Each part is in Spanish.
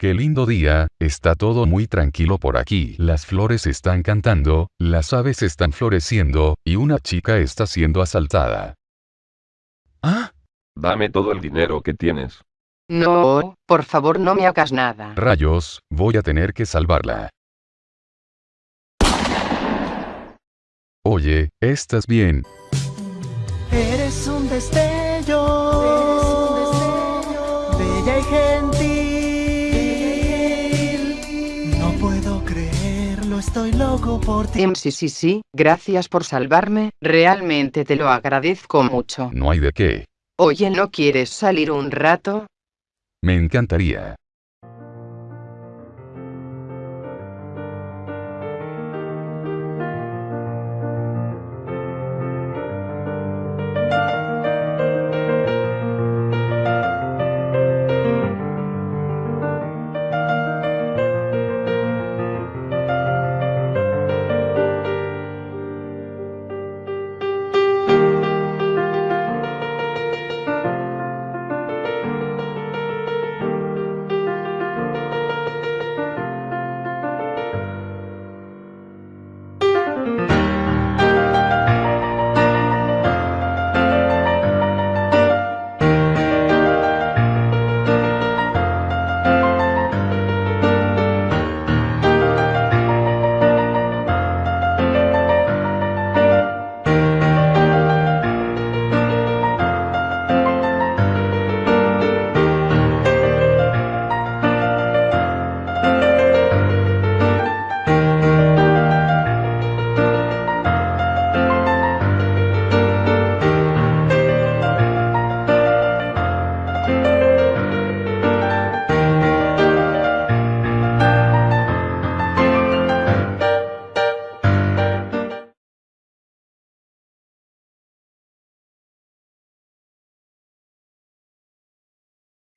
Qué lindo día, está todo muy tranquilo por aquí. Las flores están cantando, las aves están floreciendo, y una chica está siendo asaltada. ¿Ah? Dame todo el dinero que tienes. No, por favor no me hagas nada. Rayos, voy a tener que salvarla. Oye, ¿estás bien? Eres un destello, bella y gentil. Estoy loco por ti. Em, sí, sí, sí, gracias por salvarme, realmente te lo agradezco mucho. No hay de qué. Oye, ¿no quieres salir un rato? Me encantaría.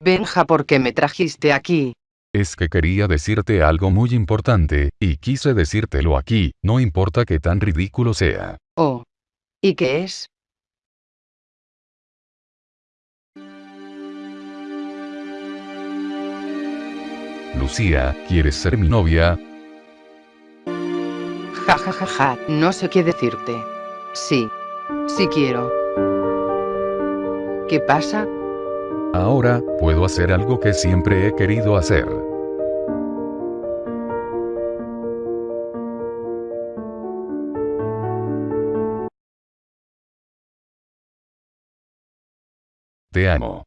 Benja, ¿por qué me trajiste aquí? Es que quería decirte algo muy importante, y quise decírtelo aquí, no importa que tan ridículo sea. Oh. ¿Y qué es? Lucía, ¿quieres ser mi novia? Ja ja ja ja, no sé qué decirte. Sí. Sí quiero. ¿Qué pasa? Ahora, puedo hacer algo que siempre he querido hacer. Te amo.